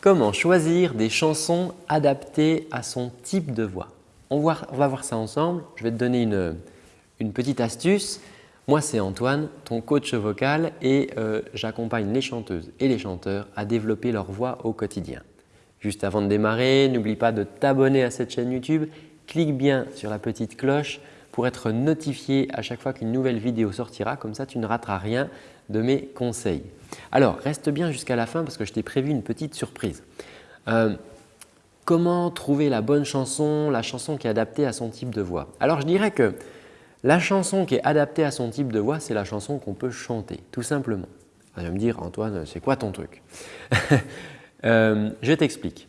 Comment choisir des chansons adaptées à son type de voix? On va, voir ça ensemble. Je vais te donner une, petite astuce. Moi, c'est Antoine, ton coach vocal et euh, j'accompagne les chanteuses et les chanteurs à développer leur voix au quotidien. Juste avant de démarrer, n'oublie pas de t'abonner à cette chaîne YouTube. Clique bien sur la petite cloche pour être notifié à chaque fois qu'une nouvelle vidéo sortira. Comme ça, tu ne rateras rien de mes conseils. Alors, reste bien jusqu'à la fin parce que je t'ai prévu une petite surprise. Euh, comment trouver la bonne chanson, la chanson qui est adaptée à son type de voix? Alors, je dirais que la chanson qui est adaptée à son type de voix, c'est la chanson qu'on peut chanter, tout simplement. Tu vas me dire, Antoine, c'est quoi ton truc? Euh, Je t'explique.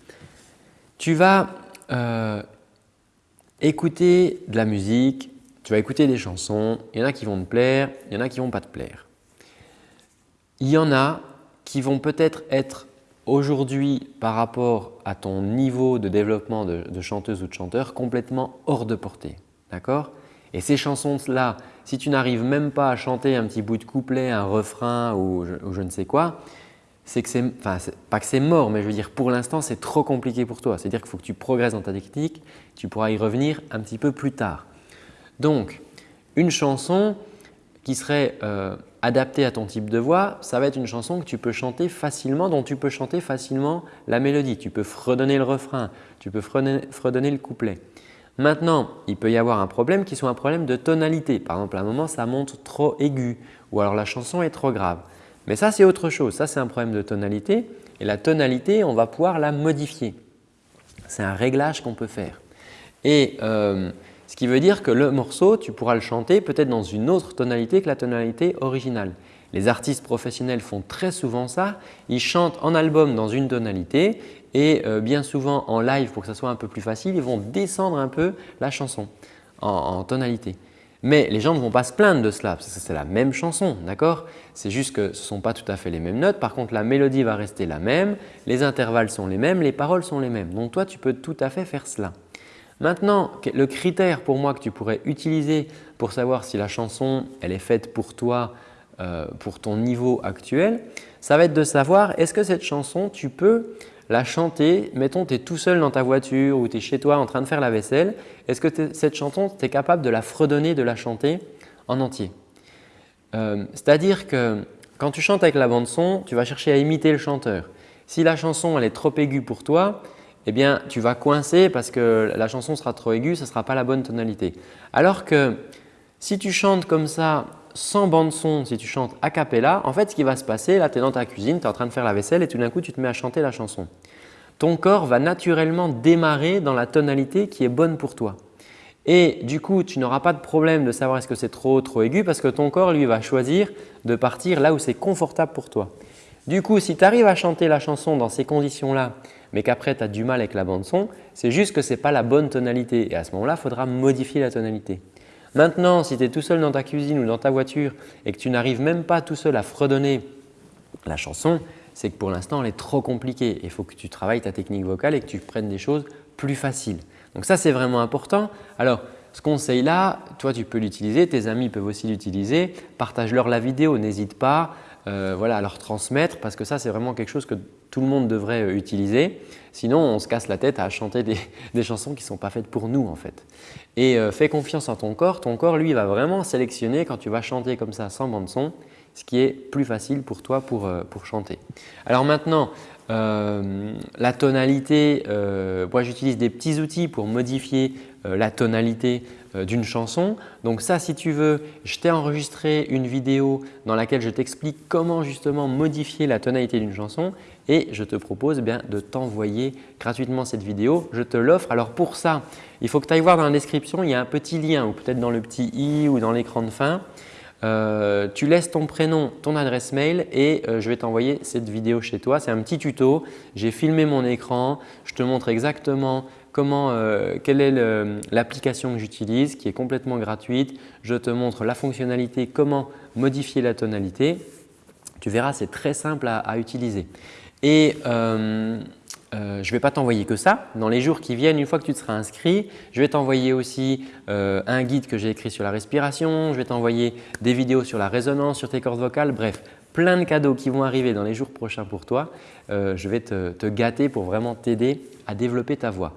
Tu vas euh, écouter de la musique, tu vas écouter des chansons, il y en a qui vont te plaire, il y en a qui ne vont pas te plaire. Il y en a qui vont peut-être être, aujourd'hui par rapport à ton niveau de développement de, chanteuse ou de chanteur complètement hors de portée. D'accord? Et ces chansons-là, si tu n'arrives même pas à chanter un petit bout de couplet, un refrain ou je, ne sais quoi, c'est que c'est, enfin pas que c'est mort, mais je veux dire pour l'instant c'est trop compliqué pour toi. C'est-à-dire qu'il faut que tu progresses dans ta technique, tu pourras y revenir un petit peu plus tard. Donc, une chanson qui serait euh, adaptée à ton type de voix, ça va être une chanson que tu peux chanter facilement, dont tu peux chanter facilement la mélodie. Tu peux fredonner le refrain, tu peux fredonner, le couplet. Maintenant, il peut y avoir un problème qui soit un problème de tonalité. Par exemple, à un moment, ça monte trop aigu ou alors la chanson est trop grave. Mais ça, c'est autre chose. Ça, c'est un problème de tonalité et la tonalité, on va pouvoir la modifier. C'est un réglage qu'on peut faire. Euh, ce qui veut dire que le morceau, tu pourras le chanter peut-être dans une autre tonalité que la tonalité originale. Les artistes professionnels font très souvent ça. Ils chantent en album dans une tonalité et euh, bien souvent en live pour que ça soit un peu plus facile, ils vont descendre un peu la chanson en, tonalité. Mais les gens ne vont pas se plaindre de cela parce que c'est la même chanson, d'accord? C'est juste que ce ne sont pas tout à fait les mêmes notes. Par contre, la mélodie va rester la même, les intervalles sont les mêmes, les paroles sont les mêmes. Donc toi, tu peux tout à fait faire cela. Maintenant, le critère pour moi que tu pourrais utiliser pour savoir si la chanson elle est faite pour toi, euh, pour ton niveau actuel, ça va être de savoir est-ce que cette chanson, tu peux la chanter, mettons tu es tout seul dans ta voiture ou tu es chez toi en train de faire la vaisselle, est-ce que cette chanson, tu es capable de la fredonner, de la chanter en entier? Euh, C'est-à-dire que quand tu chantes avec la bande son, tu vas chercher à imiter le chanteur. Si la chanson elle est trop aiguë pour toi, eh bien, tu vas coincer parce que la chanson sera trop aiguë, ce ne sera pas la bonne tonalité. Alors que si tu chantes comme ça sans bande son, si tu chantes a cappella, en fait ce qui va se passer, là tu es dans ta cuisine, tu es en train de faire la vaisselle et tout d'un coup tu te mets à chanter la chanson. Ton corps va naturellement démarrer dans la tonalité qui est bonne pour toi. Et du coup, tu n'auras pas de problème de savoir est-ce que c'est trop trop aigu parce que ton corps lui va choisir de partir là où c'est confortable pour toi. Du coup, si tu arrives à chanter la chanson dans ces conditions-là mais qu'après tu as du mal avec la bande son, c'est juste que ce n'est pas la bonne tonalité et à ce moment-là, il faudra modifier la tonalité. Maintenant, si tu es tout seul dans ta cuisine ou dans ta voiture et que tu n'arrives même pas tout seul à fredonner la chanson, c'est que pour l'instant, elle est trop compliquée. Il faut que tu travailles ta technique vocale et que tu prennes des choses plus faciles. Donc ça, c'est vraiment important. Alors, ce conseil-là, toi, tu peux l'utiliser, tes amis peuvent aussi l'utiliser. Partage-leur la vidéo, n'hésite pas euh, voilà, à leur transmettre parce que ça, c'est vraiment quelque chose que tout le monde devrait euh, utiliser. Sinon, on se casse la tête à chanter des, chansons qui ne sont pas faites pour nous en fait. Et euh, fais confiance en ton corps. Ton corps, lui, va vraiment sélectionner quand tu vas chanter comme ça sans bande son, ce qui est plus facile pour toi pour, euh, pour chanter. Alors maintenant, la tonalité, moi j'utilise des petits outils pour modifier la tonalité d'une chanson. Donc ça, si tu veux, je t'ai enregistré une vidéo dans laquelle je t'explique comment justement modifier la tonalité d'une chanson et je te propose eh bien, de t'envoyer gratuitement cette vidéo. Je te l'offre. Alors pour ça, il faut que tu ailles voir dans la description, il y a un petit lien ou peut-être dans le petit i ou dans l'écran de fin. Euh, tu laisses ton prénom, ton adresse mail et euh, je vais t'envoyer cette vidéo chez toi. C'est un petit tuto. J'ai filmé mon écran. Je te montre exactement comment, euh, quelle est l'application que j'utilise qui est complètement gratuite. Je te montre la fonctionnalité, comment modifier la tonalité. Tu verras, c'est très simple à utiliser. Euh, je ne vais pas t'envoyer que ça. Dans les jours qui viennent, une fois que tu te seras inscrit, je vais t'envoyer aussi euh, un guide que j'ai écrit sur la respiration, je vais t'envoyer des vidéos sur la résonance, sur tes cordes vocales, bref, plein de cadeaux qui vont arriver dans les jours prochains pour toi. Euh, je vais te, gâter pour vraiment t'aider à développer ta voix.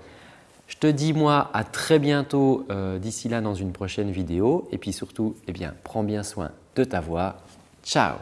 Je te dis moi à très bientôt d'ici là dans une prochaine vidéo et puis surtout, eh bien, prends bien soin de ta voix. Ciao